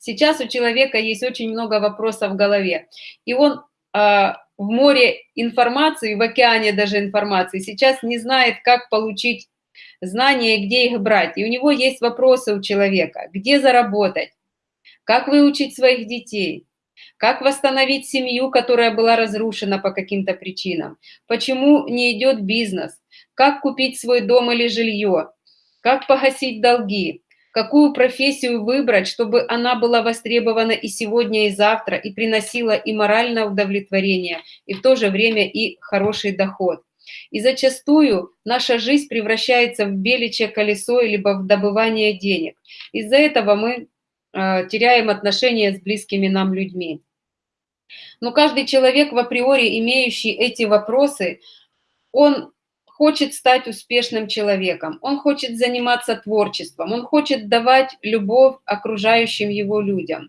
Сейчас у человека есть очень много вопросов в голове, и он а, в море информации, в океане даже информации, сейчас не знает, как получить знания и где их брать. И у него есть вопросы у человека, где заработать, как выучить своих детей, как восстановить семью, которая была разрушена по каким-то причинам, почему не идет бизнес, как купить свой дом или жилье, как погасить долги, какую профессию выбрать, чтобы она была востребована и сегодня, и завтра, и приносила и моральное удовлетворение, и в то же время и хороший доход. И зачастую наша жизнь превращается в беличье колесо, либо в добывание денег. Из-за этого мы э, теряем отношения с близкими нам людьми. Но каждый человек в априори, имеющий эти вопросы, он хочет стать успешным человеком, он хочет заниматься творчеством, он хочет давать любовь окружающим его людям.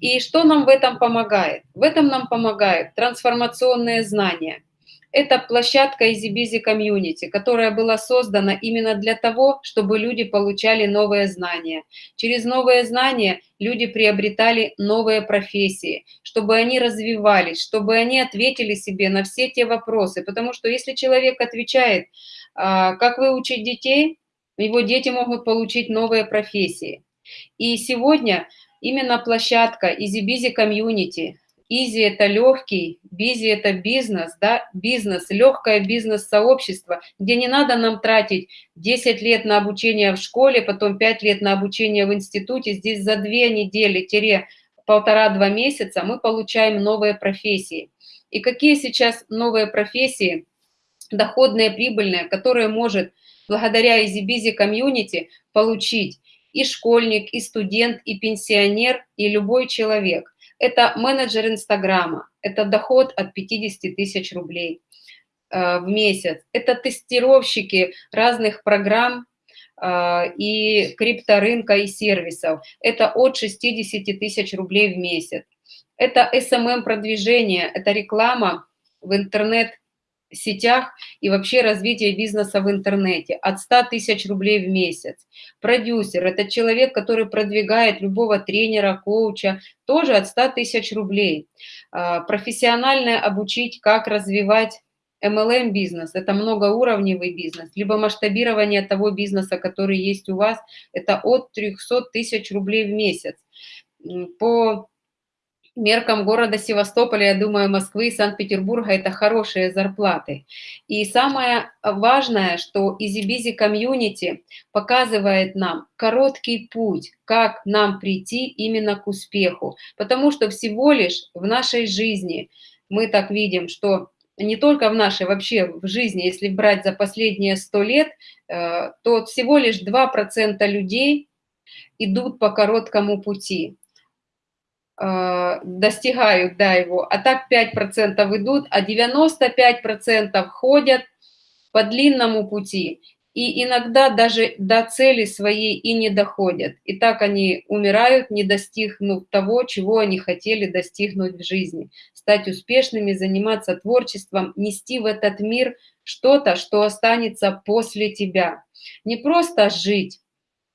И что нам в этом помогает? В этом нам помогают трансформационные знания – это площадка EasyBusy Community, которая была создана именно для того, чтобы люди получали новые знания. Через новые знания люди приобретали новые профессии, чтобы они развивались, чтобы они ответили себе на все те вопросы. Потому что если человек отвечает, а, как выучить детей, его дети могут получить новые профессии. И сегодня именно площадка EasyBusy Community – Изи – это легкий, бизи – это бизнес, да, бизнес, легкое бизнес-сообщество, где не надо нам тратить 10 лет на обучение в школе, потом 5 лет на обучение в институте. Здесь за 2 недели, полтора-два месяца мы получаем новые профессии. И какие сейчас новые профессии, доходные, прибыльные, которые может благодаря EasyBusy комьюнити получить и школьник, и студент, и пенсионер, и любой человек – это менеджер Инстаграма, это доход от 50 тысяч рублей э, в месяц. Это тестировщики разных программ э, и крипторынка и сервисов. Это от 60 тысяч рублей в месяц. Это SMM-продвижение, это реклама в интернет сетях и вообще развитие бизнеса в интернете от 100 тысяч рублей в месяц. Продюсер – это человек, который продвигает любого тренера, коуча, тоже от 100 тысяч рублей. А, профессионально обучить, как развивать MLM бизнес – это многоуровневый бизнес, либо масштабирование того бизнеса, который есть у вас – это от 300 тысяч рублей в месяц. По меркам города Севастополя, я думаю, Москвы и Санкт-Петербурга это хорошие зарплаты. И самое важное, что EasyBusy Community показывает нам короткий путь, как нам прийти именно к успеху. Потому что всего лишь в нашей жизни мы так видим, что не только в нашей, вообще в жизни, если брать за последние сто лет, э, то всего лишь 2% людей идут по короткому пути. Э, достигают да, его, а так 5% идут, а 95% ходят по длинному пути. И иногда даже до цели своей и не доходят. И так они умирают, не достигнув того, чего они хотели достигнуть в жизни. Стать успешными, заниматься творчеством, нести в этот мир что-то, что останется после тебя. Не просто жить,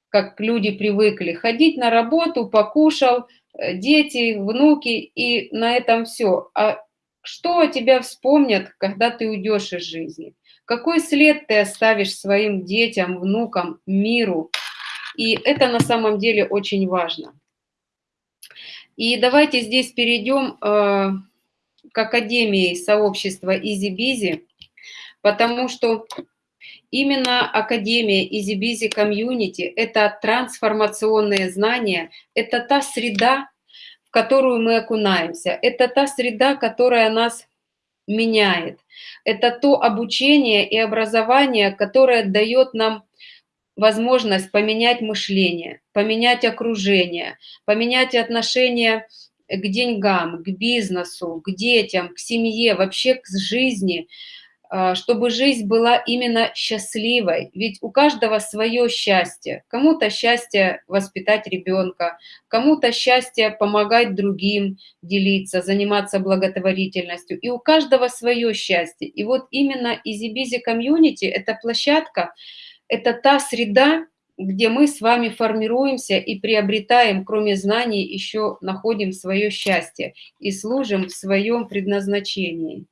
как люди привыкли, ходить на работу, покушал, дети, внуки, и на этом все. А что о тебя вспомнят, когда ты уйдешь из жизни? Какой след ты оставишь своим детям, внукам, миру? И это на самом деле очень важно. И давайте здесь перейдем э, к Академии сообщества EasyBizy, потому что Именно Академия EasyBusy Community – это трансформационные знания, это та среда, в которую мы окунаемся, это та среда, которая нас меняет, это то обучение и образование, которое дает нам возможность поменять мышление, поменять окружение, поменять отношение к деньгам, к бизнесу, к детям, к семье, вообще к жизни – чтобы жизнь была именно счастливой. Ведь у каждого свое счастье. Кому-то счастье воспитать ребенка, кому-то счастье помогать другим, делиться, заниматься благотворительностью. И у каждого свое счастье. И вот именно EasyBusy Community – это площадка, это та среда, где мы с вами формируемся и приобретаем, кроме знаний, еще находим свое счастье и служим в своем предназначении.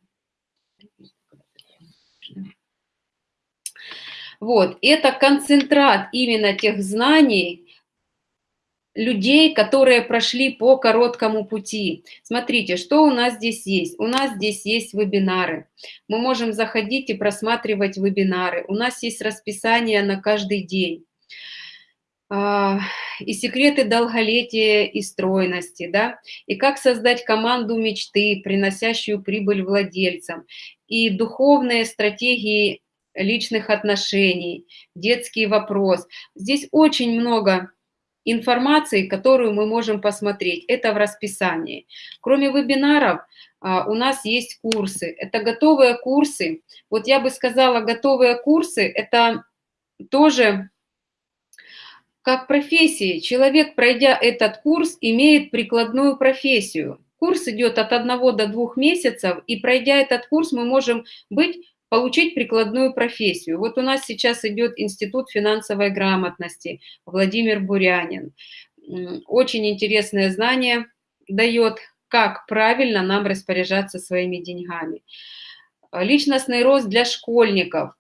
Вот, это концентрат именно тех знаний, людей, которые прошли по короткому пути. Смотрите, что у нас здесь есть? У нас здесь есть вебинары. Мы можем заходить и просматривать вебинары. У нас есть расписание на каждый день. А, и секреты долголетия и стройности, да, и как создать команду мечты, приносящую прибыль владельцам, и духовные стратегии личных отношений, детский вопрос. Здесь очень много информации, которую мы можем посмотреть. Это в расписании. Кроме вебинаров, а, у нас есть курсы. Это готовые курсы. Вот я бы сказала, готовые курсы – это тоже как профессии. Человек, пройдя этот курс, имеет прикладную профессию. Курс идет от одного до двух месяцев, и пройдя этот курс, мы можем быть получить прикладную профессию. Вот у нас сейчас идет Институт финансовой грамотности, Владимир Бурянин. Очень интересное знание дает, как правильно нам распоряжаться своими деньгами. Личностный рост для школьников,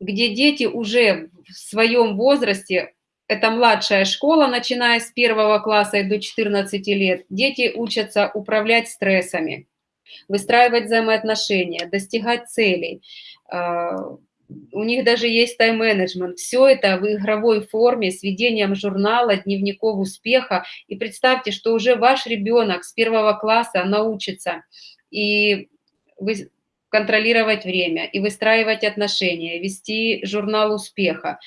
где дети уже в своем возрасте, это младшая школа, начиная с первого класса и до 14 лет, дети учатся управлять стрессами, выстраивать взаимоотношения, достигать целей. А, у них даже есть тайм-менеджмент. Все это в игровой форме с ведением журнала, дневников успеха. И представьте, что уже ваш ребенок с первого класса научится и вы контролировать время, и выстраивать отношения, вести журнал успеха.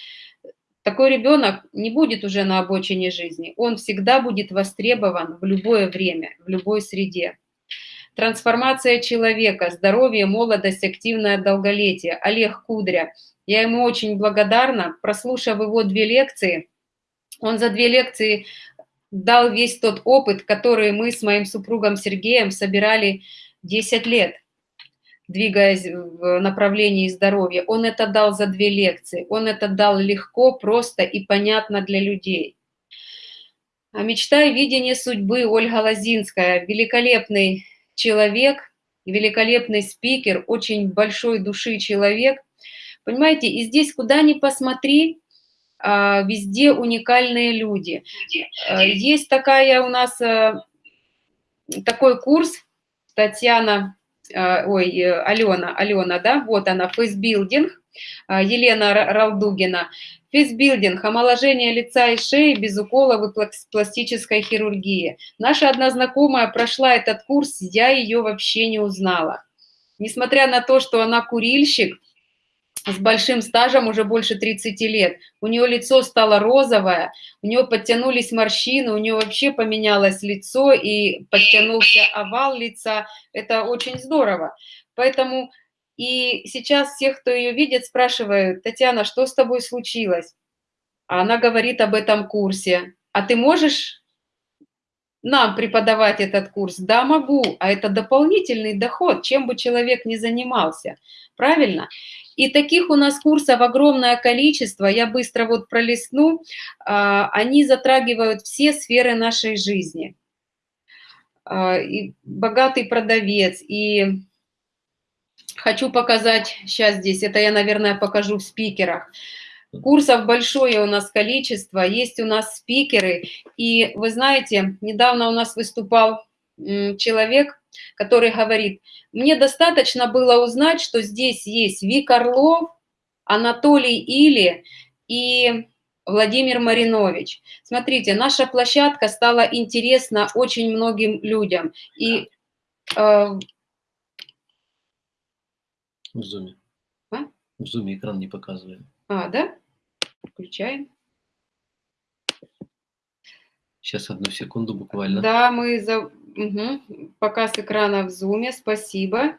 Такой ребенок не будет уже на обочине жизни, он всегда будет востребован в любое время, в любой среде. Трансформация человека, здоровье, молодость, активное долголетие. Олег Кудря. Я ему очень благодарна. Прослушав его две лекции, он за две лекции дал весь тот опыт, который мы с моим супругом Сергеем собирали 10 лет, двигаясь в направлении здоровья. Он это дал за две лекции. Он это дал легко, просто и понятно для людей. А мечта и видение судьбы Ольга Лозинская, великолепный человек, великолепный спикер, очень большой души человек. Понимаете, и здесь куда ни посмотри, а, везде уникальные люди. А, есть такая у нас, а, такой курс, Татьяна, ой, Алена, Алена, да, вот она, фейсбилдинг, Елена Ралдугина. Фейсбилдинг, омоложение лица и шеи без уколов и пластической хирургии. Наша одна знакомая прошла этот курс, я ее вообще не узнала. Несмотря на то, что она курильщик, с большим стажем уже больше 30 лет. У нее лицо стало розовое, у нее подтянулись морщины, у нее вообще поменялось лицо и подтянулся овал лица. Это очень здорово. Поэтому и сейчас всех, кто ее видит, спрашивают, Татьяна, что с тобой случилось? А она говорит об этом курсе. А ты можешь нам преподавать этот курс? Да, могу. А это дополнительный доход, чем бы человек ни занимался. Правильно? И таких у нас курсов огромное количество. Я быстро вот пролистну. А, они затрагивают все сферы нашей жизни. А, и богатый продавец, и Хочу показать сейчас здесь, это я, наверное, покажу в спикерах. Курсов большое у нас количество, есть у нас спикеры. И вы знаете, недавно у нас выступал человек, который говорит, мне достаточно было узнать, что здесь есть Вик Орлов, Анатолий Или и Владимир Маринович. Смотрите, наша площадка стала интересна очень многим людям. И э, в зуме. А? В зуме экран не показывает. А, да? Включаем. Сейчас одну секунду буквально. Да, мы за... Угу. Показ экрана в зуме, спасибо.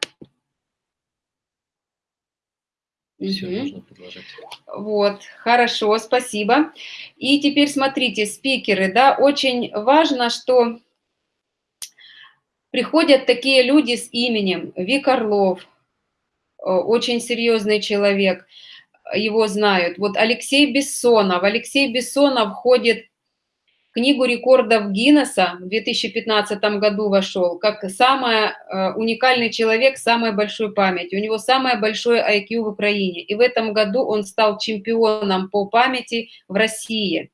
Все, угу. можно продолжать. Вот, хорошо, спасибо. И теперь смотрите, спикеры, да, очень важно, что приходят такие люди с именем Вик Орлов, очень серьезный человек. его знают. Вот Алексей Бессонов. Алексей Бессонов входит в книгу рекордов Гиннесса в 2015 году вошел, как самый э, уникальный человек с самой большой памятью. У него самое большое IQ в Украине. И в этом году он стал чемпионом по памяти в России.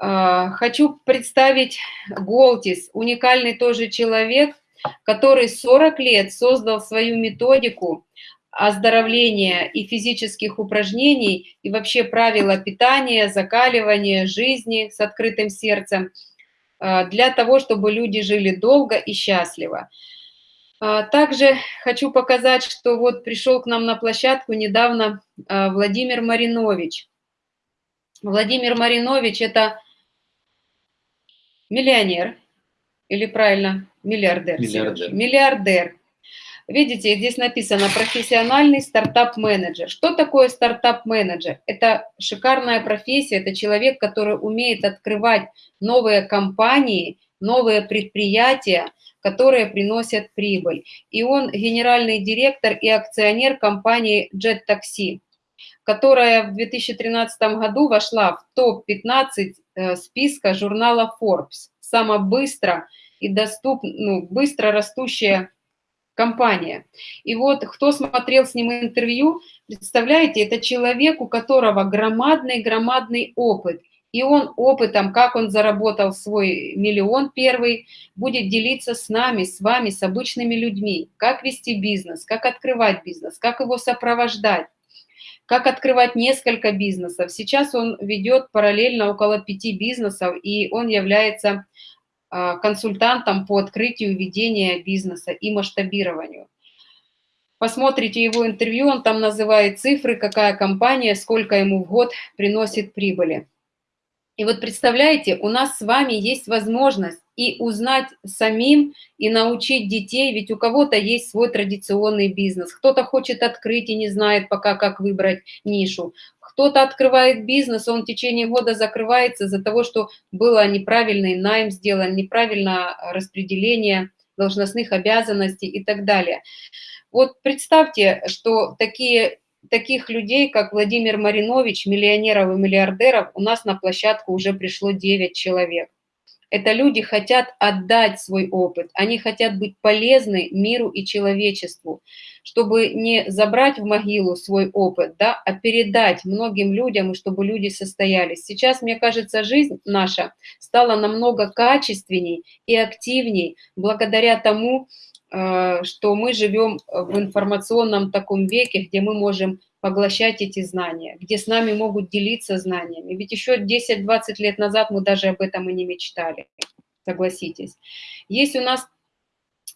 Э, хочу представить Голтис, уникальный тоже человек, который 40 лет создал свою методику оздоровления и физических упражнений, и вообще правила питания, закаливания, жизни с открытым сердцем, э, для того, чтобы люди жили долго и счастливо. Э, также хочу показать, что вот пришел к нам на площадку недавно э, Владимир Маринович. Владимир Маринович – это миллионер, или правильно, миллиардер. Миллиардер. Миллиардер Видите, здесь написано профессиональный стартап-менеджер. Что такое стартап-менеджер? Это шикарная профессия, это человек, который умеет открывать новые компании, новые предприятия, которые приносят прибыль. И он генеральный директор и акционер компании Jet Taxi, которая в 2013 году вошла в топ-15 э, списка журнала Forbes. Самая быстро и доступно, ну, быстро растущая компания. И вот кто смотрел с ним интервью, представляете, это человек, у которого громадный-громадный опыт. И он опытом, как он заработал свой миллион первый, будет делиться с нами, с вами, с обычными людьми. Как вести бизнес, как открывать бизнес, как его сопровождать как открывать несколько бизнесов. Сейчас он ведет параллельно около пяти бизнесов, и он является а, консультантом по открытию ведения бизнеса и масштабированию. Посмотрите его интервью, он там называет цифры, какая компания, сколько ему в год приносит прибыли. И вот представляете, у нас с вами есть возможность и узнать самим, и научить детей, ведь у кого-то есть свой традиционный бизнес, кто-то хочет открыть и не знает пока, как выбрать нишу, кто-то открывает бизнес, он в течение года закрывается из-за того, что было неправильный найм сделан, неправильное распределение должностных обязанностей и так далее. Вот представьте, что такие, таких людей, как Владимир Маринович, миллионеров и миллиардеров, у нас на площадку уже пришло 9 человек. Это люди хотят отдать свой опыт, они хотят быть полезны миру и человечеству, чтобы не забрать в могилу свой опыт, да, а передать многим людям, и чтобы люди состоялись. Сейчас, мне кажется, жизнь наша стала намного качественней и активней благодаря тому, э, что мы живем в информационном таком веке, где мы можем поглощать эти знания, где с нами могут делиться знаниями. Ведь еще 10-20 лет назад мы даже об этом и не мечтали, согласитесь. Есть у нас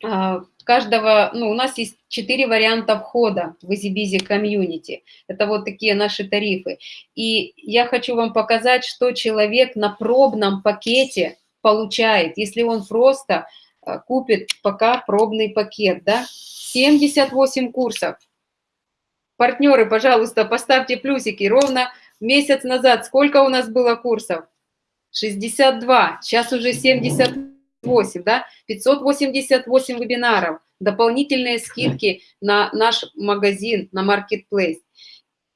а, каждого, ну, у нас есть четыре варианта входа в EasyBusy комьюнити. Это вот такие наши тарифы. И я хочу вам показать, что человек на пробном пакете получает, если он просто а, купит пока пробный пакет, да, 78 курсов. Партнеры, пожалуйста, поставьте плюсики. Ровно месяц назад сколько у нас было курсов? 62, сейчас уже 78, да? 588 вебинаров, дополнительные скидки на наш магазин, на Marketplace.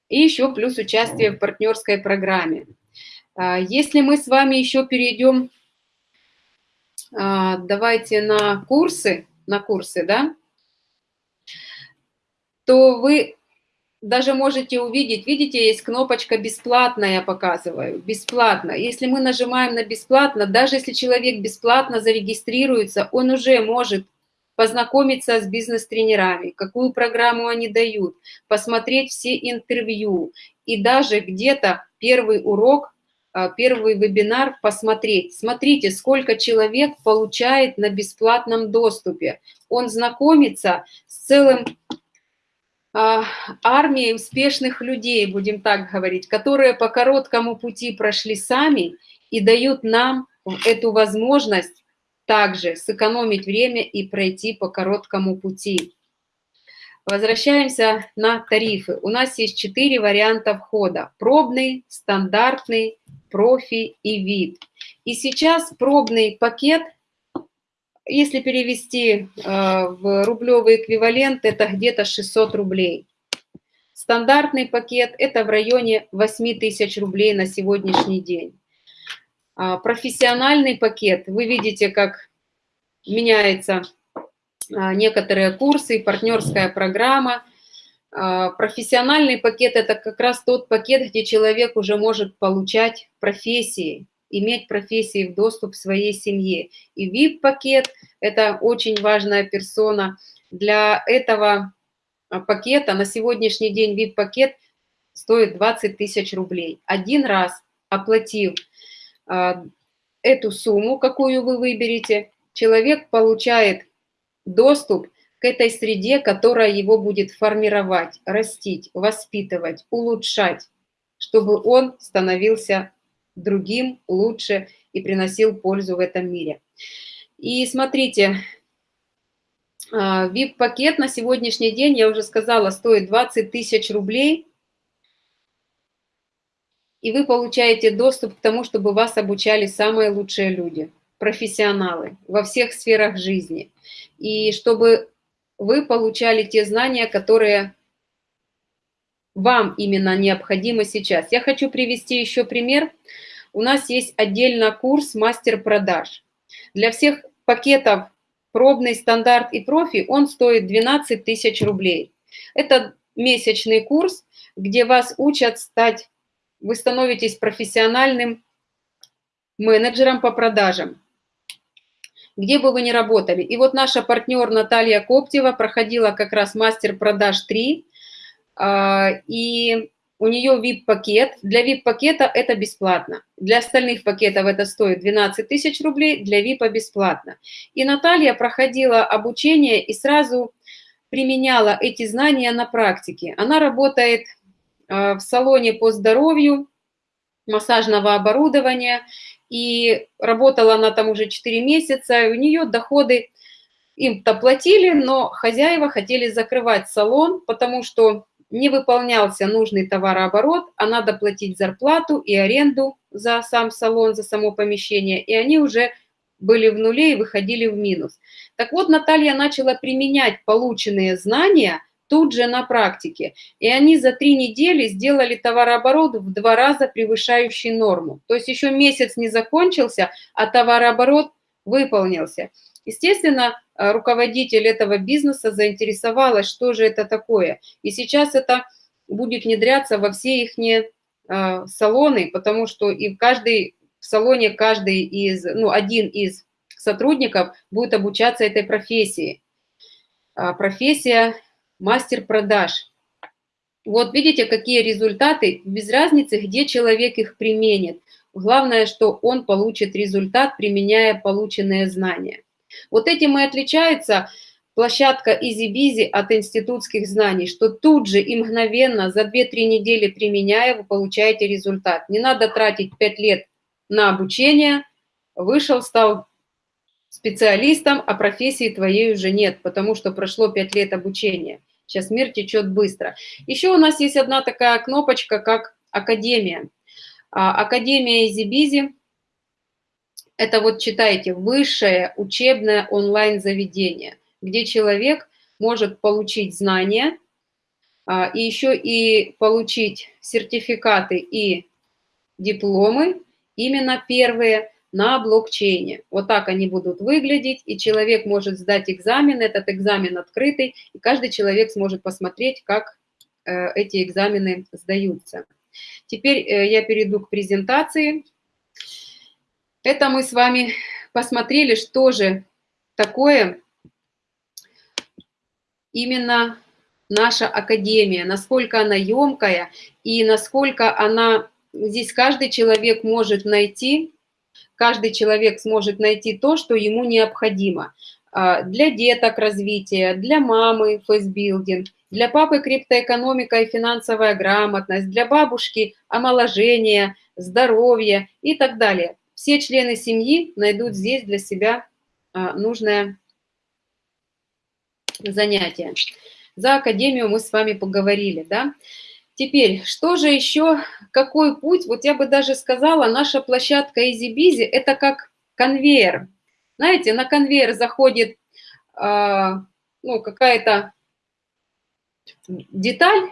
И еще плюс участие в партнерской программе. А, если мы с вами еще перейдем, а, давайте на курсы, на курсы, да, то вы даже можете увидеть, видите, есть кнопочка «Бесплатно» я показываю, «Бесплатно». Если мы нажимаем на «Бесплатно», даже если человек бесплатно зарегистрируется, он уже может познакомиться с бизнес-тренерами, какую программу они дают, посмотреть все интервью и даже где-то первый урок, а, первый вебинар посмотреть. Смотрите, сколько человек получает на бесплатном доступе. Он знакомится с целым армией успешных людей, будем так говорить, которые по короткому пути прошли сами и дают нам эту возможность также сэкономить время и пройти по короткому пути. Возвращаемся на тарифы. У нас есть четыре варианта входа. Пробный, стандартный, профи и вид. И сейчас пробный пакет – если перевести э, в рублевый эквивалент, это где-то 600 рублей. Стандартный пакет – это в районе 8 тысяч рублей на сегодняшний день. А, профессиональный пакет, вы видите, как меняются а, некоторые курсы, партнерская программа. А, профессиональный пакет – это как раз тот пакет, где человек уже может получать профессии, иметь профессии в доступ в своей семье. И VIP-пакет – это очень важная персона. Для этого пакета на сегодняшний день VIP-пакет стоит 20 тысяч рублей. Один раз оплатив а, эту сумму, какую вы выберете, человек получает доступ к этой среде, которая его будет формировать, растить, воспитывать, улучшать, чтобы он становился другим, лучше и приносил пользу в этом мире. И смотрите, VIP-пакет а, на сегодняшний день, я уже сказала, стоит 20 тысяч рублей – и вы получаете доступ к тому, чтобы вас обучали самые лучшие люди, профессионалы во всех сферах жизни. И чтобы вы получали те знания, которые вам именно необходимы сейчас. Я хочу привести еще пример. У нас есть отдельно курс «Мастер продаж». Для всех пакетов пробный, стандарт и профи он стоит 12 тысяч рублей. Это месячный курс, где вас учат стать вы становитесь профессиональным менеджером по продажам, где бы вы ни работали. И вот наша партнер Наталья Коптева проходила как раз мастер продаж 3, а, и у нее VIP-пакет. Для VIP-пакета это бесплатно. Для остальных пакетов это стоит 12 тысяч рублей, для VIP бесплатно. И Наталья проходила обучение и сразу применяла эти знания на практике. Она работает Э, в салоне по здоровью массажного оборудования, и работала она там уже 4 месяца, и у нее доходы им-то платили, но хозяева хотели закрывать салон, потому что не выполнялся нужный товарооборот, а надо платить зарплату и аренду за сам салон, за само помещение, и они уже были в нуле и выходили в минус. Так вот, Наталья начала применять полученные знания – тут же на практике. И они за три недели сделали товарооборот в два раза превышающий норму. То есть еще месяц не закончился, а товарооборот выполнился. Естественно, э, руководитель этого бизнеса заинтересовалась, что же это такое. И сейчас это будет внедряться во все их э, салоны, потому что и в каждой в салоне каждый из, ну, один из сотрудников будет обучаться этой профессии. А профессия мастер продаж. Вот видите, какие результаты, без разницы, где человек их применит. Главное, что он получит результат, применяя полученные знания. Вот этим и отличается площадка EasyBizy от институтских знаний, что тут же и мгновенно за 2-3 недели применяя, вы получаете результат. Не надо тратить 5 лет на обучение, вышел, стал специалистом, а профессии твоей уже нет, потому что прошло 5 лет обучения. Сейчас мир течет быстро. Еще у нас есть одна такая кнопочка, как Академия. А, Академия Изибизи – это вот читайте, высшее учебное онлайн-заведение, где человек может получить знания, а, и еще и получить сертификаты и дипломы, именно первые, на блокчейне. Вот так они будут выглядеть, и человек может сдать экзамен, этот экзамен открытый, и каждый человек сможет посмотреть, как э, эти экзамены сдаются. Теперь э, я перейду к презентации. Это мы с вами посмотрели, что же такое именно наша академия, насколько она емкая и насколько она, здесь каждый человек может найти каждый человек сможет найти то, что ему необходимо. А, для деток развития, для мамы фейсбилдинг, для папы криптоэкономика и финансовая грамотность, для бабушки омоложение, здоровье и так далее. Все члены семьи найдут здесь для себя а, нужное занятие. За академию мы с вами поговорили, да? Теперь, что же еще, какой путь? Вот я бы даже сказала, наша площадка EasyBizy – это как конвейер. Знаете, на конвейер заходит э, ну, какая-то деталь,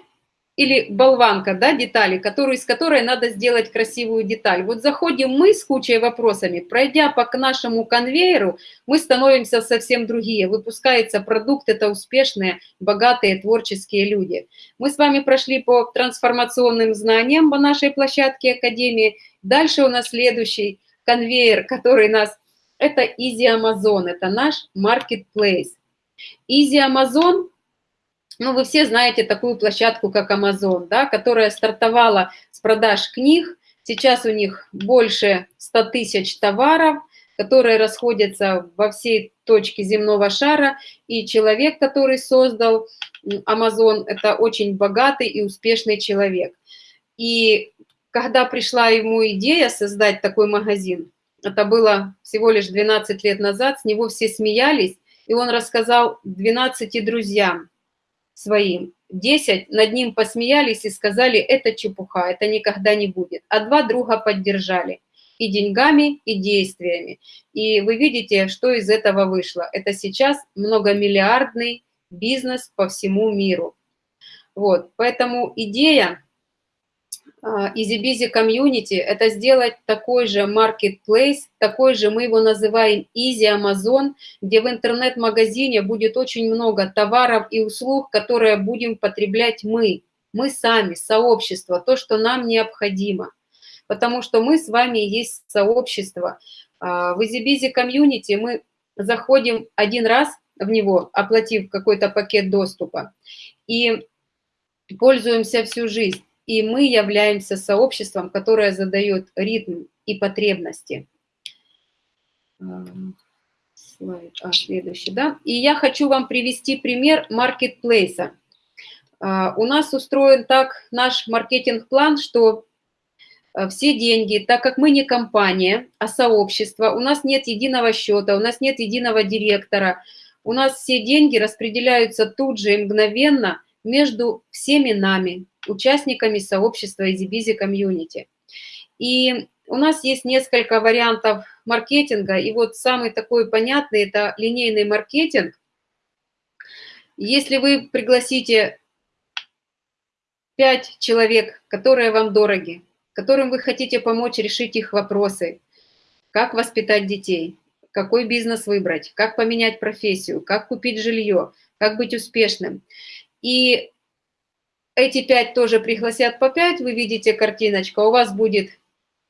или болванка, да, детали, которую, из которой надо сделать красивую деталь. Вот заходим мы с кучей вопросами, пройдя по нашему конвейеру, мы становимся совсем другие. Выпускается продукт, это успешные, богатые, творческие люди. Мы с вами прошли по трансформационным знаниям по нашей площадке Академии. Дальше у нас следующий конвейер, который нас... Это Easy Amazon, это наш marketplace. Easy Amazon ну, вы все знаете такую площадку, как Amazon, да, которая стартовала с продаж книг. Сейчас у них больше 100 тысяч товаров, которые расходятся во всей точке земного шара. И человек, который создал Amazon, это очень богатый и успешный человек. И когда пришла ему идея создать такой магазин, это было всего лишь 12 лет назад, с него все смеялись, и он рассказал 12 друзьям, своим. Десять над ним посмеялись и сказали, это чепуха, это никогда не будет. А два друга поддержали и деньгами, и действиями. И вы видите, что из этого вышло. Это сейчас многомиллиардный бизнес по всему миру. Вот, поэтому идея EasyBusy а, Community – это сделать такой же marketplace, такой же, мы его называем Easy Amazon, где в интернет-магазине будет очень много товаров и услуг, которые будем потреблять мы, мы сами, сообщество, то, что нам необходимо. Потому что мы с вами есть сообщество. А, в EasyBusy Community мы заходим один раз в него, оплатив какой-то пакет доступа, и пользуемся всю жизнь и мы являемся сообществом, которое задает ритм и потребности. Слайд, а, следующий, да. И я хочу вам привести пример маркетплейса. А, у нас устроен так наш маркетинг-план, что а, все деньги, так как мы не компания, а сообщество, у нас нет единого счета, у нас нет единого директора, у нас все деньги распределяются тут же и мгновенно между всеми нами, участниками сообщества EasyBusy Community. И у нас есть несколько вариантов маркетинга, и вот самый такой понятный – это линейный маркетинг. Если вы пригласите 5 человек, которые вам дороги, которым вы хотите помочь решить их вопросы, как воспитать детей, какой бизнес выбрать, как поменять профессию, как купить жилье, как быть успешным. И эти пять тоже пригласят по пять, вы видите картиночка, у вас будет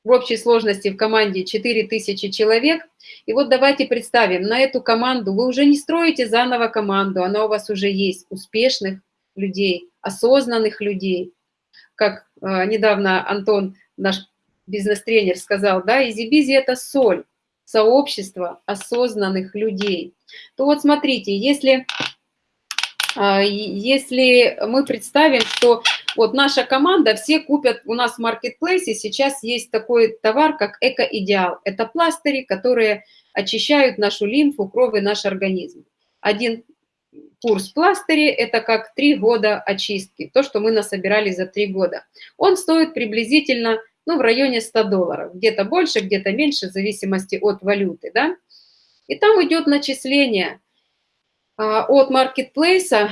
в общей сложности в команде 4000 человек. И вот давайте представим, на эту команду вы уже не строите заново команду, она у вас уже есть, успешных людей, осознанных людей. Как э, недавно Антон, наш бизнес-тренер, сказал, да, EasyBizzi – это соль, сообщество осознанных людей. То вот смотрите, если если мы представим, что вот наша команда, все купят у нас в маркетплейсе, сейчас есть такой товар, как Эко-Идеал. Это пластыри, которые очищают нашу лимфу, кровь и наш организм. Один курс пластыри – это как три года очистки, то, что мы насобирали за три года. Он стоит приблизительно ну, в районе 100 долларов, где-то больше, где-то меньше, в зависимости от валюты. Да? И там идет начисление – а, от маркетплейса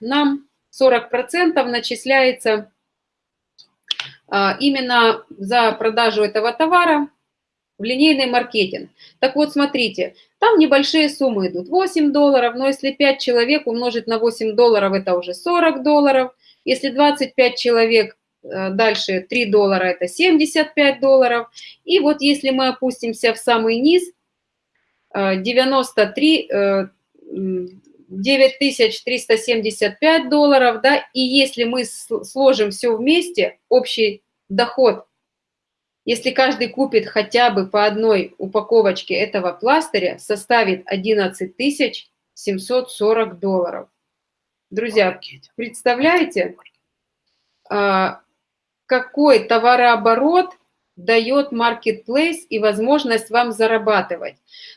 нам 40% начисляется а, именно за продажу этого товара в линейный маркетинг. Так вот, смотрите, там небольшие суммы идут, 8 долларов, но если 5 человек умножить на 8 долларов, это уже 40 долларов. Если 25 человек, э, дальше 3 доллара, это 75 долларов. И вот если мы опустимся в самый низ, 93 9375 долларов, да, и если мы сложим все вместе, общий доход, если каждый купит хотя бы по одной упаковочке этого пластыря, составит 11 740 долларов. Друзья, представляете, а, какой товарооборот дает marketplace и возможность вам зарабатывать.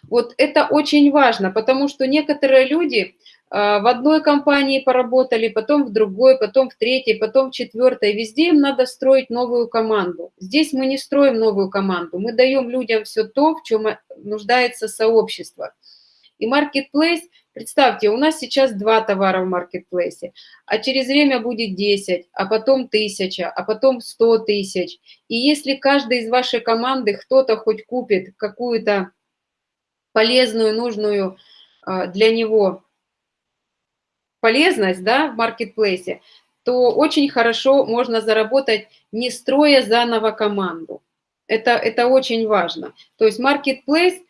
Вот это очень важно, потому что некоторые люди а, в одной компании поработали, потом в другой, потом в третьей, потом в четвертой. Везде им надо строить новую команду. Здесь мы не строим новую команду, мы даем людям все то, в чем нуждается сообщество. И marketplace, представьте, у нас сейчас два товара в маркетплейсе, а через время будет 10, а потом 1000, а потом 100 тысяч. И если каждый из вашей команды кто-то хоть купит какую-то полезную, нужную а, для него полезность да, в маркетплейсе, то очень хорошо можно заработать, не строя заново команду. Это, это очень важно. То есть marketplace,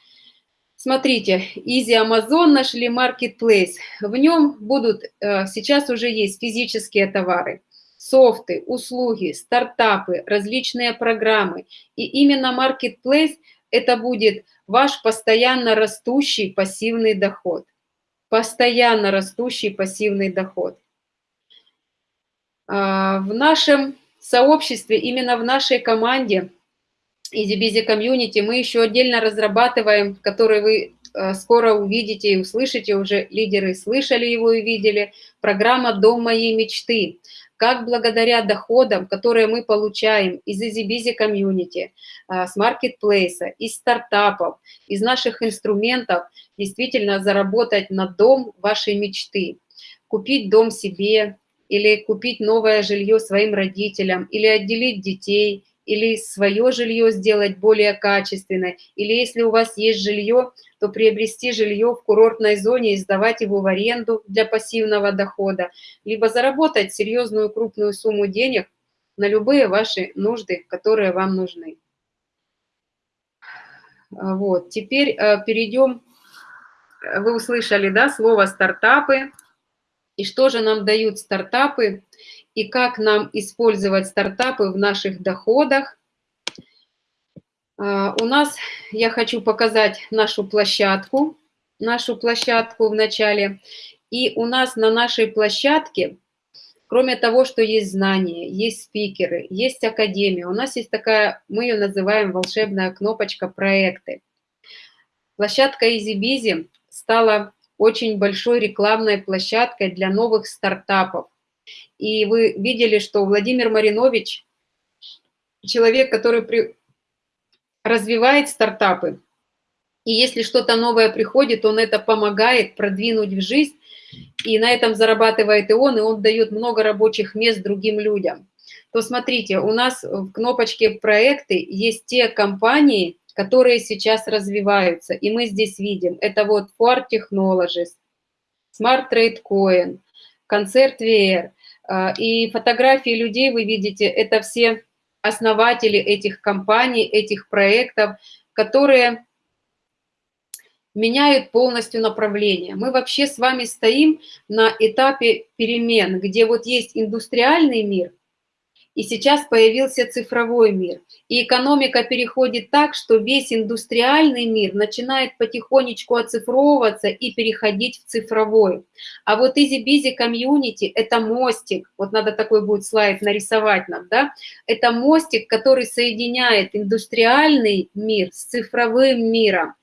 смотрите, Easy Amazon нашли marketplace. В нем будут, э, сейчас уже есть физические товары, софты, услуги, стартапы, различные программы. И именно marketplace это будет ваш постоянно растущий пассивный доход. Постоянно растущий пассивный доход. А, в нашем сообществе, именно в нашей команде EasyBusy Community мы еще отдельно разрабатываем, который вы а, скоро увидите и услышите, уже лидеры слышали его и видели, программа «Дом моей мечты», как благодаря доходам, которые мы получаем из EasyBusy Community, а, с маркетплейса, из стартапов, из наших инструментов, действительно заработать на дом вашей мечты, купить дом себе, или купить новое жилье своим родителям, или отделить детей, или свое жилье сделать более качественное, или если у вас есть жилье, то приобрести жилье в курортной зоне и сдавать его в аренду для пассивного дохода, либо заработать серьезную крупную сумму денег на любые ваши нужды, которые вам нужны. Вот, теперь э, перейдем, вы услышали, да, слово «стартапы», и что же нам дают стартапы, и как нам использовать стартапы в наших доходах. А, у нас, я хочу показать нашу площадку, нашу площадку в начале. И у нас на нашей площадке, кроме того, что есть знания, есть спикеры, есть академия, у нас есть такая, мы ее называем волшебная кнопочка «Проекты». Площадка EasyBizy стала очень большой рекламной площадкой для новых стартапов. И вы видели, что Владимир Маринович, человек, который при... развивает стартапы, и если что-то новое приходит, он это помогает продвинуть в жизнь, и на этом зарабатывает и он, и он дает много рабочих мест другим людям. То смотрите, у нас в кнопочке «Проекты» есть те компании, которые сейчас развиваются. И мы здесь видим, это вот Ford Technologies, Smart Trade Coin, Концерт VR. А, и фотографии людей вы видите, это все основатели этих компаний, этих проектов, которые меняют полностью направление. Мы вообще с вами стоим на этапе перемен, где вот есть индустриальный мир, и сейчас появился цифровой мир. И экономика переходит так, что весь индустриальный мир начинает потихонечку оцифровываться и переходить в цифровой. А вот Busy Community – это мостик, вот надо такой будет слайд нарисовать нам, да? Это мостик, который соединяет индустриальный мир с цифровым миром.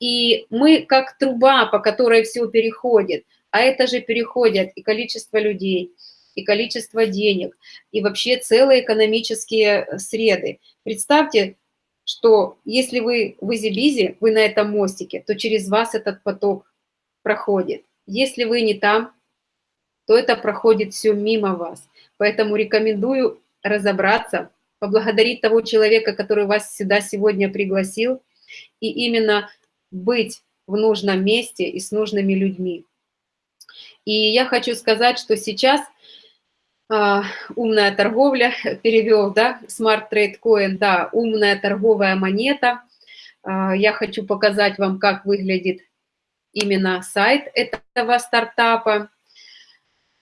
И мы как труба, по которой все переходит, а это же переходят и количество людей – и количество денег, и вообще целые экономические э, среды. Представьте, что если вы в изи вы на этом мостике, то через вас этот поток проходит. Если вы не там, то это проходит все мимо вас. Поэтому рекомендую разобраться, поблагодарить того человека, который вас сюда сегодня пригласил, и именно быть в нужном месте и с нужными людьми. И я хочу сказать, что сейчас – умная торговля, перевел, да, Smart Trade Coin, да, умная торговая монета. А, я хочу показать вам, как выглядит именно сайт этого стартапа.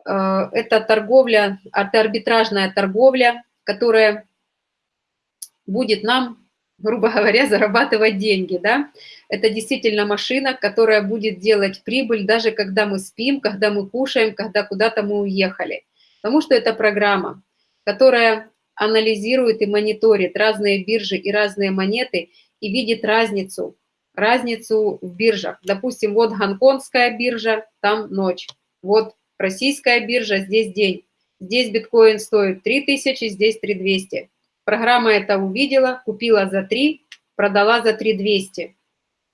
А, это торговля, это арбитражная торговля, которая будет нам, грубо говоря, зарабатывать деньги, да. Это действительно машина, которая будет делать прибыль, даже когда мы спим, когда мы кушаем, когда куда-то мы уехали. Потому что это программа, которая анализирует и мониторит разные биржи и разные монеты и видит разницу, разницу в биржах. Допустим, вот гонконгская биржа, там ночь. Вот российская биржа, здесь день. Здесь биткоин стоит 3000, здесь 3200. Программа это увидела, купила за 3, продала за 3200.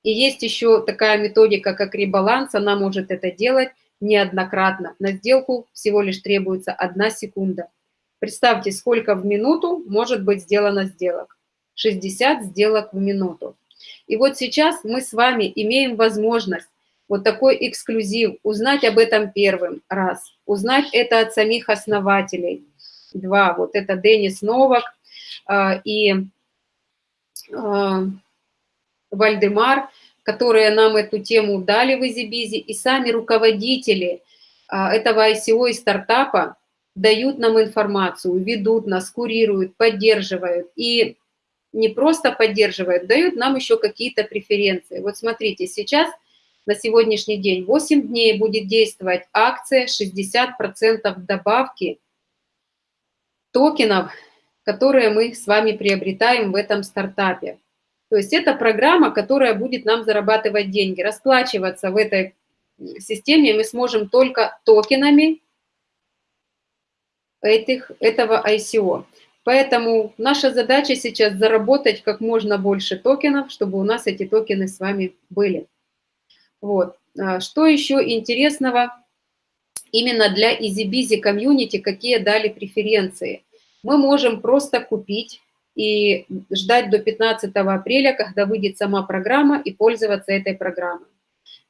И есть еще такая методика, как ребаланс, она может это делать неоднократно. На сделку всего лишь требуется одна секунда. Представьте, сколько в минуту может быть сделано сделок. 60 сделок в минуту. И вот сейчас мы с вами имеем возможность вот такой эксклюзив, узнать об этом первым раз, узнать это от самих основателей. Два, вот это Денис Новак э, и э, Вальдемар, которые нам эту тему дали в Изибизе, и сами руководители э, этого ICO и стартапа дают нам информацию, ведут нас, курируют, поддерживают. И не просто поддерживают, дают нам еще какие-то преференции. Вот смотрите, сейчас на сегодняшний день 8 дней будет действовать акция 60% добавки токенов, которые мы с вами приобретаем в этом стартапе. То есть это программа, которая будет нам зарабатывать деньги. Расплачиваться в этой системе мы сможем только токенами этих, этого ICO. Поэтому наша задача сейчас заработать как можно больше токенов, чтобы у нас эти токены с вами были. Вот. А что еще интересного именно для EasyBizy комьюнити, какие дали преференции? Мы можем просто купить и ждать до 15 апреля, когда выйдет сама программа, и пользоваться этой программой.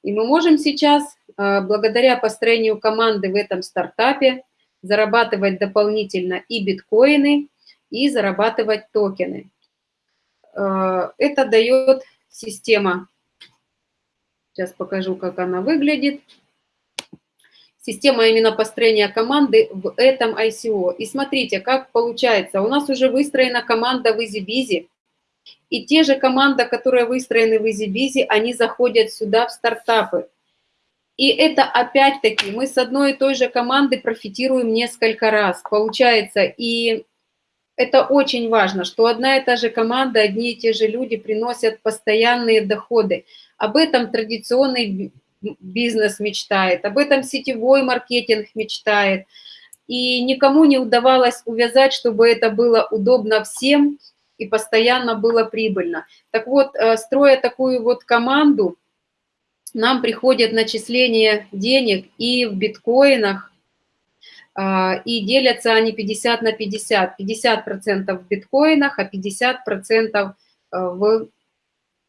И мы можем сейчас, а, благодаря построению команды в этом стартапе, зарабатывать дополнительно и биткоины, и зарабатывать токены. А, это дает система Сейчас покажу, как она выглядит. Система именно построения команды в этом ICO. И смотрите, как получается. У нас уже выстроена команда в EasyBizy. И те же команды, которые выстроены в EasyBizy, они заходят сюда в стартапы. И это опять-таки мы с одной и той же команды профитируем несколько раз. Получается, и это очень важно, что одна и та же команда, одни и те же люди приносят постоянные доходы. Об этом традиционный бизнес мечтает, об этом сетевой маркетинг мечтает. И никому не удавалось увязать, чтобы это было удобно всем и постоянно было прибыльно. Так вот, э, строя такую вот команду, нам приходят начисления денег и в биткоинах, а, и делятся они 50 на 50. 50% в биткоинах, а 50% э, в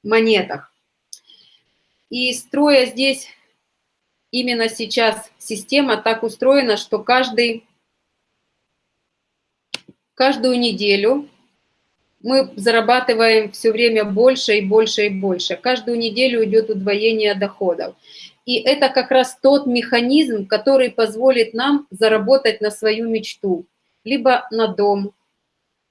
монетах. И строя здесь именно сейчас система так устроена, что каждый, каждую неделю мы зарабатываем все время больше и больше и больше. Каждую неделю идет удвоение доходов. И это как раз тот механизм, который позволит нам заработать на свою мечту. Либо на дом,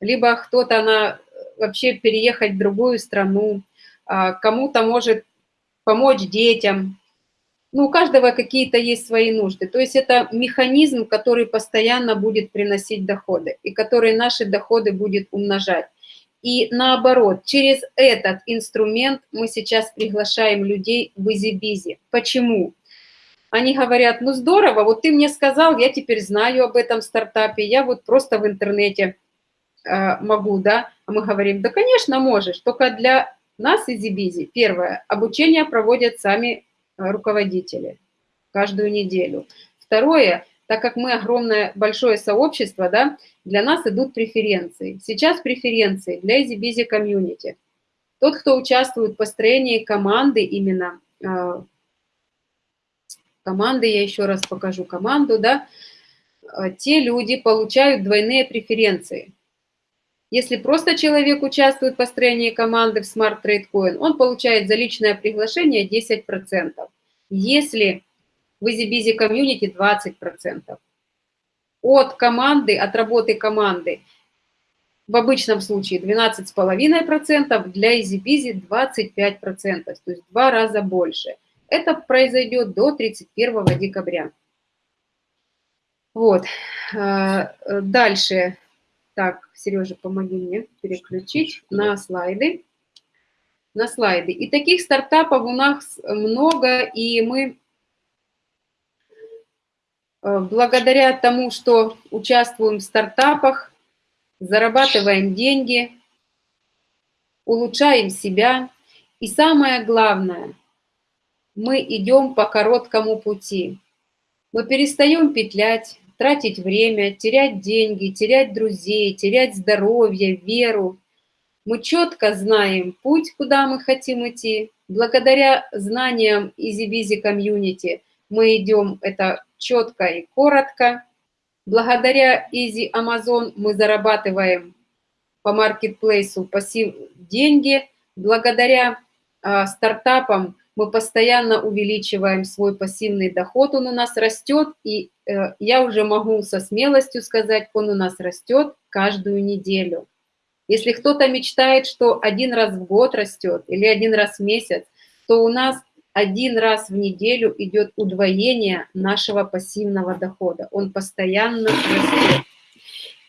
либо кто-то на вообще переехать в другую страну, а кому-то может помочь детям. Ну, у каждого какие-то есть свои нужды. То есть это механизм, который постоянно будет приносить доходы и который наши доходы будет умножать. И наоборот, через этот инструмент мы сейчас приглашаем людей в изи Почему? Они говорят, ну здорово, вот ты мне сказал, я теперь знаю об этом стартапе, я вот просто в интернете э, могу, да? А мы говорим, да, конечно, можешь, только для нас изи Первое, обучение проводят сами э, руководители каждую неделю. Второе, так как мы огромное, большое сообщество, да, для нас идут преференции. Сейчас преференции для EasyBusy комьюнити. Тот, кто участвует в построении команды именно, э, команды, я еще раз покажу команду, да, э, те люди получают двойные преференции. Если просто человек участвует в построении команды в Smart Trade Coin, он получает за личное приглашение 10%. Если в EasyBusy комьюнити 20%. От команды, от работы команды в обычном случае 12,5%, для EasyBusy 25%, то есть в два раза больше. Это произойдет до 31 декабря. Вот. А, дальше. Так, Сережа, помоги мне переключить на слайды. На слайды. И таких стартапов у нас много, и мы Э, благодаря тому, что участвуем в стартапах, зарабатываем деньги, улучшаем себя И самое главное, мы идем по короткому пути. Мы перестаем петлять, тратить время, терять деньги, терять друзей, терять здоровье, веру. Мы четко знаем путь, куда мы хотим идти. Благодаря знаниям Easy Busy Community мы идем это четко и коротко. Благодаря Easy Amazon мы зарабатываем по маркетплейсу пассив деньги. Благодаря э, стартапам мы постоянно увеличиваем свой пассивный доход, он у нас растет, и я уже могу со смелостью сказать, он у нас растет каждую неделю. Если кто-то мечтает, что один раз в год растет или один раз в месяц, то у нас один раз в неделю идет удвоение нашего пассивного дохода. Он постоянно растет.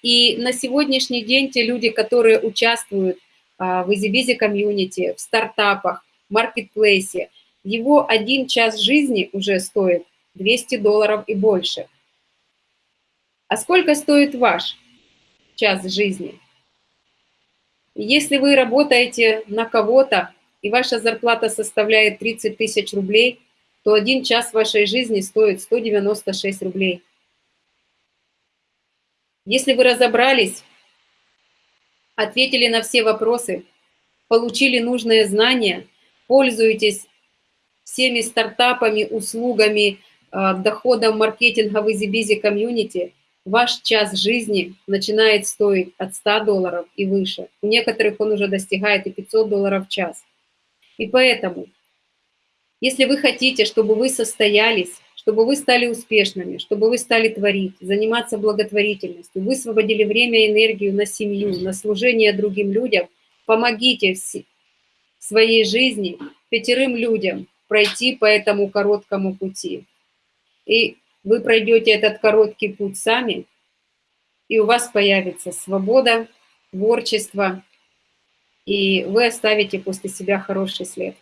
И на сегодняшний день те люди, которые участвуют а, в EasyBusy комьюнити, в стартапах, маркетплейсе, его один час жизни уже стоит 200 долларов и больше. А сколько стоит ваш час жизни? Если вы работаете на кого-то, и ваша зарплата составляет 30 тысяч рублей, то один час вашей жизни стоит 196 рублей. Если вы разобрались, ответили на все вопросы, получили нужные знания, пользуетесь всеми стартапами, услугами, а, доходом маркетинга в EasyBusy комьюнити, ваш час жизни начинает стоить от 100 долларов и выше. У некоторых он уже достигает и 500 долларов в час. И поэтому, если вы хотите, чтобы вы состоялись, чтобы вы стали успешными, чтобы вы стали творить, заниматься благотворительностью, высвободили время и энергию на семью, на служение другим людям, помогите в своей жизни пятерым людям пройти по этому короткому пути. И вы пройдете этот короткий путь сами, и у вас появится свобода, творчество, и вы оставите после себя хороший след.